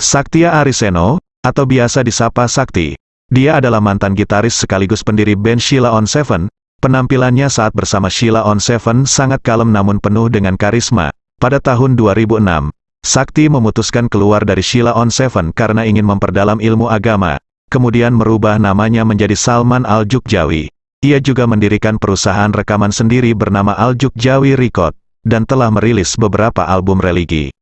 Saktia Ariseno, atau biasa disapa Sakti. Dia adalah mantan gitaris sekaligus pendiri band Sheila on Seven. Penampilannya saat bersama Sheila on Seven sangat kalem namun penuh dengan karisma. Pada tahun 2006, Sakti memutuskan keluar dari Sheila on Seven karena ingin memperdalam ilmu agama, kemudian merubah namanya menjadi Salman Al-Jukjawi. Ia juga mendirikan perusahaan rekaman sendiri bernama Al-Jukjawi Record, dan telah merilis beberapa album religi.